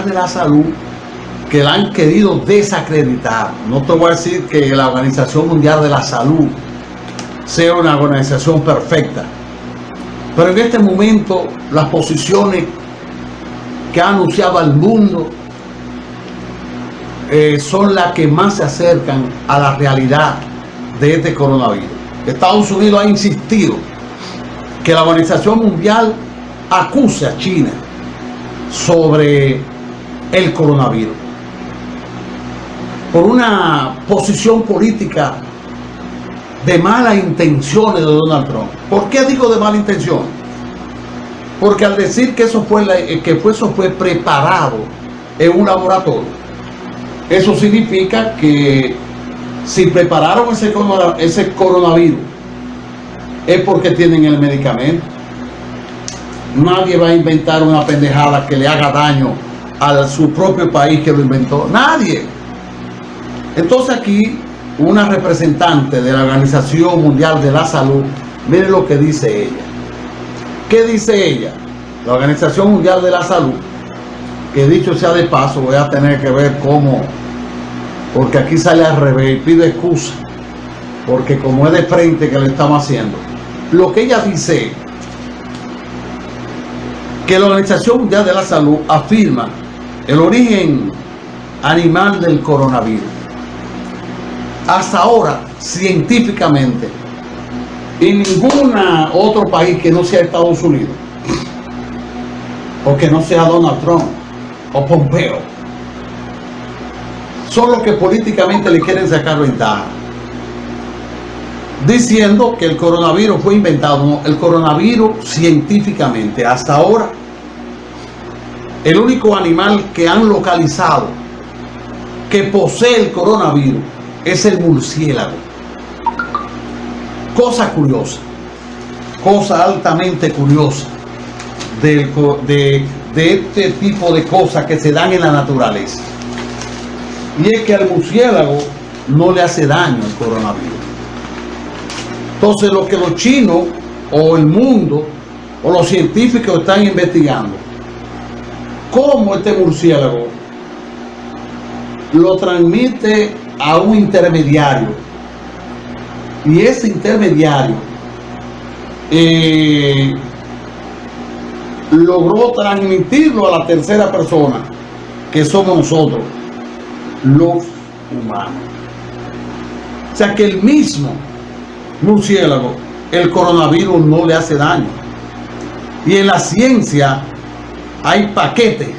de la Salud que la han querido desacreditar. No te voy a decir que la Organización Mundial de la Salud sea una organización perfecta. Pero en este momento las posiciones que ha anunciado al mundo eh, son las que más se acercan a la realidad de este coronavirus. Estados Unidos ha insistido que la Organización Mundial acuse a China sobre el coronavirus por una posición política de malas intenciones de Donald Trump. ¿Por qué digo de mala intención? Porque al decir que eso fue, eh, que eso fue preparado en un laboratorio, eso significa que si prepararon ese, ese coronavirus es porque tienen el medicamento. Nadie va a inventar una pendejada que le haga daño a su propio país que lo inventó. Nadie. Entonces aquí una representante de la Organización Mundial de la Salud, mire lo que dice ella. ¿Qué dice ella? La Organización Mundial de la Salud, que dicho sea de paso, voy a tener que ver cómo, porque aquí sale al revés y pide excusa, porque como es de frente que le estamos haciendo. Lo que ella dice, que la Organización Mundial de la Salud afirma el origen animal del coronavirus hasta ahora, científicamente, en ningún otro país que no sea Estados Unidos, o que no sea Donald Trump, o Pompeo, son los que políticamente le quieren sacar ventaja. Diciendo que el coronavirus fue inventado. el coronavirus científicamente, hasta ahora, el único animal que han localizado que posee el coronavirus es el murciélago. Cosa curiosa, cosa altamente curiosa de, este tipo de cosas que se dan en la naturaleza. Y es que al murciélago no le hace daño el coronavirus. Entonces lo que los chinos o el mundo o los científicos están investigando, cómo este murciélago lo transmite a un intermediario y ese intermediario eh, logró transmitirlo a la tercera persona que somos nosotros los humanos. O sea que el mismo murciélago el coronavirus no le hace daño. Y en la ciencia hay paquetes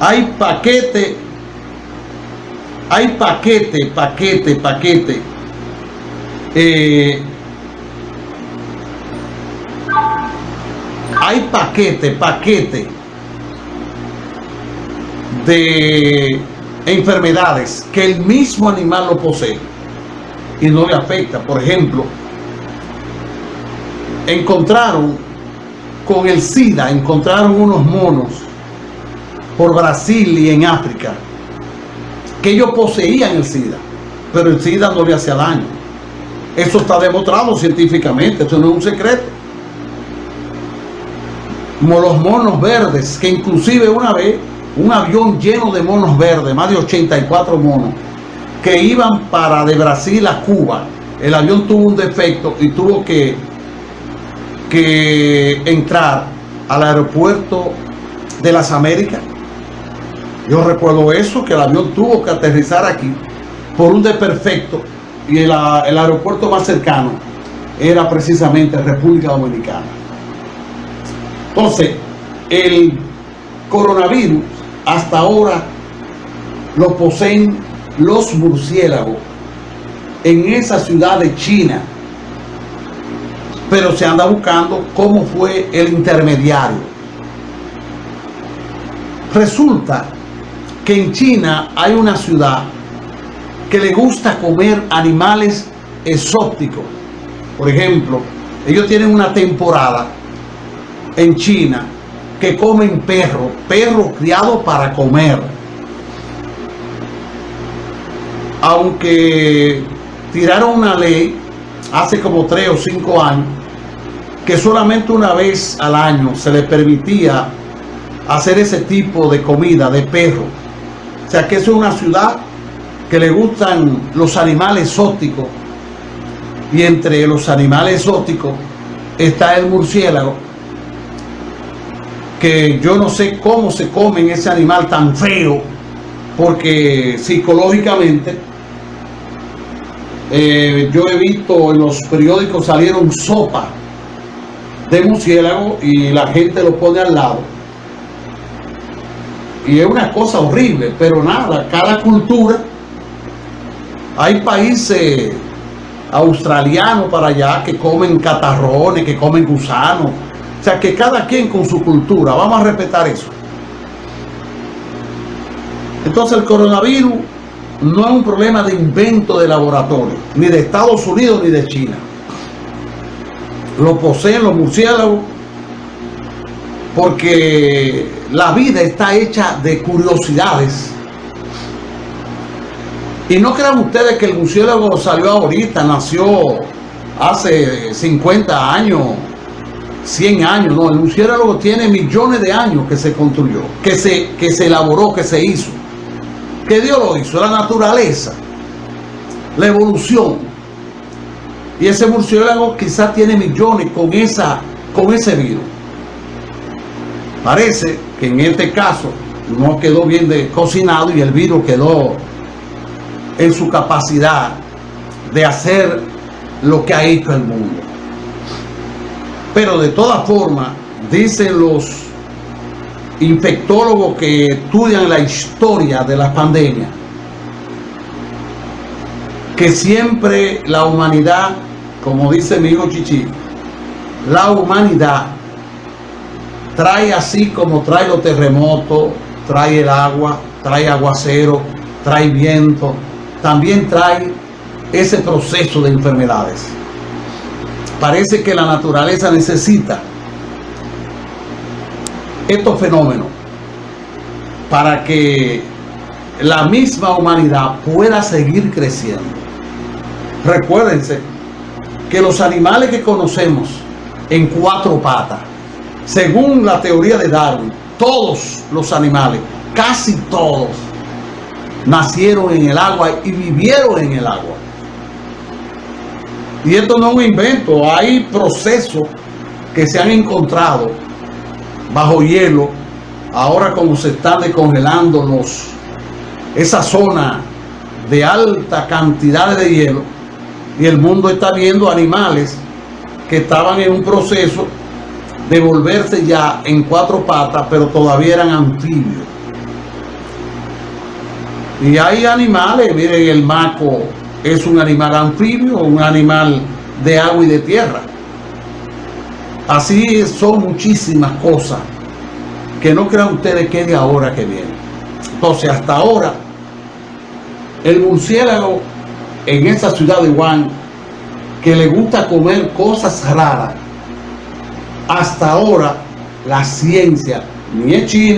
hay paquete hay paquete, paquete, paquete. Eh, hay paquete, paquete de enfermedades que el mismo animal lo posee y no le afecta. Por ejemplo, encontraron con el SIDA, encontraron unos monos por Brasil y en África que ellos poseían el SIDA, pero el SIDA no le hacía daño. Eso está demostrado científicamente, eso no es un secreto. Como los monos verdes, que inclusive una vez un avión lleno de monos verdes, más de 84 monos, que iban para de Brasil a Cuba. El avión tuvo un defecto y tuvo que, que entrar al aeropuerto de las Américas yo recuerdo eso, que el avión tuvo que aterrizar aquí por un desperfecto y el, el aeropuerto más cercano era precisamente República Dominicana. Entonces, el coronavirus hasta ahora lo poseen los murciélagos en esa ciudad de China. Pero se anda buscando cómo fue el intermediario. Resulta que en China hay una ciudad que le gusta comer animales exóticos. Por ejemplo, ellos tienen una temporada en China que comen perro, perro criado para comer. Aunque tiraron una ley hace como tres o cinco años que solamente una vez al año se le permitía hacer ese tipo de comida de perro. O sea que es una ciudad que le gustan los animales exóticos y entre los animales exóticos está el murciélago que yo no sé cómo se comen ese animal tan feo porque psicológicamente eh, yo he visto en los periódicos salieron sopa de murciélago y la gente lo pone al lado y es una cosa horrible pero nada, cada cultura hay países australianos para allá que comen catarrones, que comen gusanos. O sea, que cada quien con su cultura. Vamos a respetar eso. Entonces el coronavirus no es un problema de invento de laboratorio, ni de Estados Unidos ni de China. Lo poseen los murciélagos porque la vida está hecha de curiosidades y no crean ustedes que el murciélago salió ahorita, nació hace 50 años, 100 años. No, el murciélago tiene millones de años que se construyó, que se, que se elaboró, que se hizo. Que Dios lo hizo, la naturaleza, la evolución. Y ese murciélago quizás tiene millones con, esa, con ese virus. Parece que en este caso no quedó bien cocinado y el virus quedó en su capacidad de hacer lo que ha hecho el mundo. Pero de todas formas, dicen los infectólogos que estudian la historia de la pandemia, que siempre la humanidad, como dice mi hijo Chichi, la humanidad trae así como trae los terremotos, trae el agua, trae aguacero, trae viento, también trae ese proceso de enfermedades. Parece que la naturaleza necesita estos fenómenos para que la misma humanidad pueda seguir creciendo. Recuérdense que los animales que conocemos en cuatro patas, según la teoría de Darwin, todos los animales, casi todos, nacieron en el agua y vivieron en el agua. Y esto no es un invento, hay procesos que se han encontrado bajo hielo, ahora como se están descongelando esa zona de alta cantidad de hielo, y el mundo está viendo animales que estaban en un proceso de volverse ya en cuatro patas, pero todavía eran anfibios. Y hay animales, miren, el maco es un animal anfibio, un animal de agua y de tierra. Así son muchísimas cosas que no crean ustedes que de ahora que viene. Entonces, hasta ahora, el murciélago en esa ciudad de Wuhan, que le gusta comer cosas raras, hasta ahora la ciencia, ni es China,